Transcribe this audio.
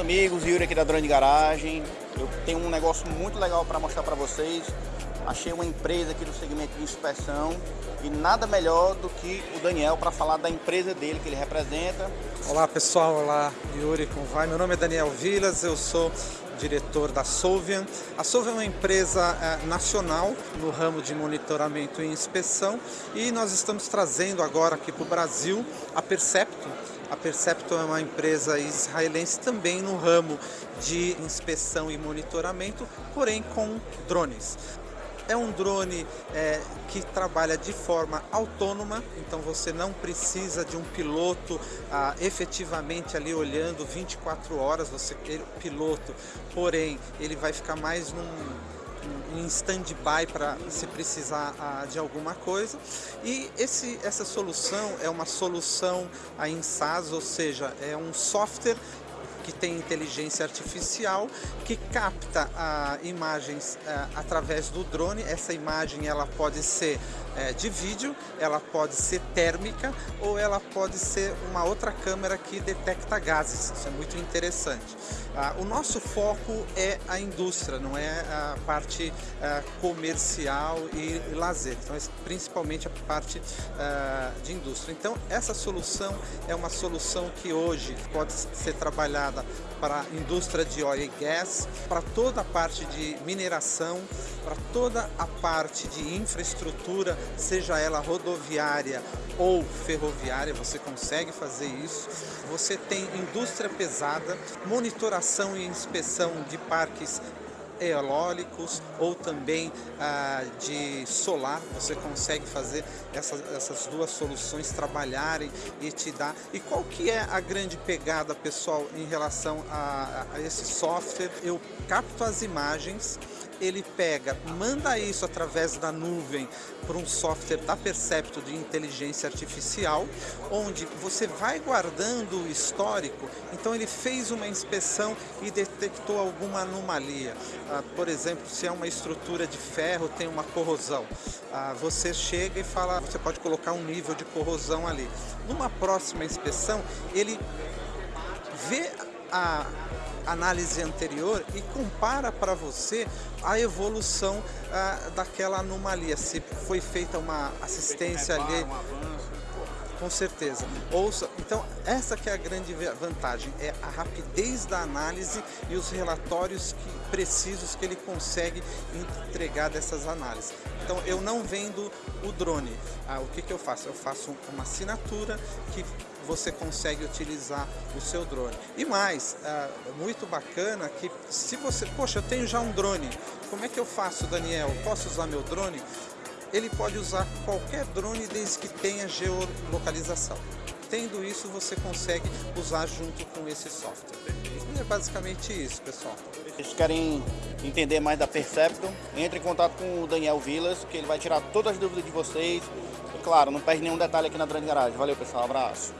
amigos, Yuri aqui da Drone Garagem. Eu tenho um negócio muito legal para mostrar para vocês. Achei uma empresa aqui do segmento de inspeção e nada melhor do que o Daniel para falar da empresa dele que ele representa. Olá pessoal, olá Yuri, como vai? Meu nome é Daniel Vilas, eu sou diretor da Solvian. A Solvian é uma empresa é, nacional no ramo de monitoramento e inspeção e nós estamos trazendo agora aqui para o Brasil a Percepto. A Percepto é uma empresa israelense também no ramo de inspeção e monitoramento, porém com drones. É um drone é, que trabalha de forma autônoma, então você não precisa de um piloto ah, efetivamente ali olhando 24 horas, você piloto, porém ele vai ficar mais num em stand-by para se precisar ah, de alguma coisa. E esse, essa solução é uma solução em SaaS, ou seja, é um software que tem inteligência artificial que capta ah, imagens ah, através do drone. Essa imagem ela pode ser é, de vídeo, ela pode ser térmica ou ela pode ser uma outra câmera que detecta gases. Isso é muito interessante. Ah, o nosso foco é a indústria, não é a parte ah, comercial e, e lazer. Então, é principalmente a parte ah, de indústria. Então, essa solução é uma solução que hoje pode ser trabalhada para a indústria de óleo e gás, para toda a parte de mineração, para toda a parte de infraestrutura seja ela rodoviária ou ferroviária, você consegue fazer isso. Você tem indústria pesada, monitoração e inspeção de parques eólicos ou também ah, de solar, você consegue fazer essas, essas duas soluções trabalharem e te dar. E qual que é a grande pegada, pessoal, em relação a, a esse software? Eu capto as imagens, ele pega, manda isso através da nuvem para um software da Percepto de inteligência artificial, onde você vai guardando o histórico, então ele fez uma inspeção e detectou alguma anomalia. Ah, por exemplo, se é uma estrutura de ferro, tem uma corrosão. Ah, você chega e fala, você pode colocar um nível de corrosão ali. Numa próxima inspeção, ele vê a análise anterior e compara para você a evolução ah, daquela anomalia, se foi feita uma assistência ali. Com certeza. Ouça, então essa que é a grande vantagem, é a rapidez da análise e os relatórios que, precisos que ele consegue entregar dessas análises. Então eu não vendo o drone. Ah, o que, que eu faço? Eu faço uma assinatura que você consegue utilizar o seu drone. E mais, ah, muito bacana que se você, poxa, eu tenho já um drone, como é que eu faço, Daniel? Posso usar meu drone? Ele pode usar qualquer drone desde que tenha geolocalização. Tendo isso, você consegue usar junto com esse software. E é basicamente isso, pessoal. Vocês querem entender mais da Percepton, entre em contato com o Daniel Vilas, que ele vai tirar todas as dúvidas de vocês. E claro, não perde nenhum detalhe aqui na Grande Garagem. Valeu, pessoal. abraço.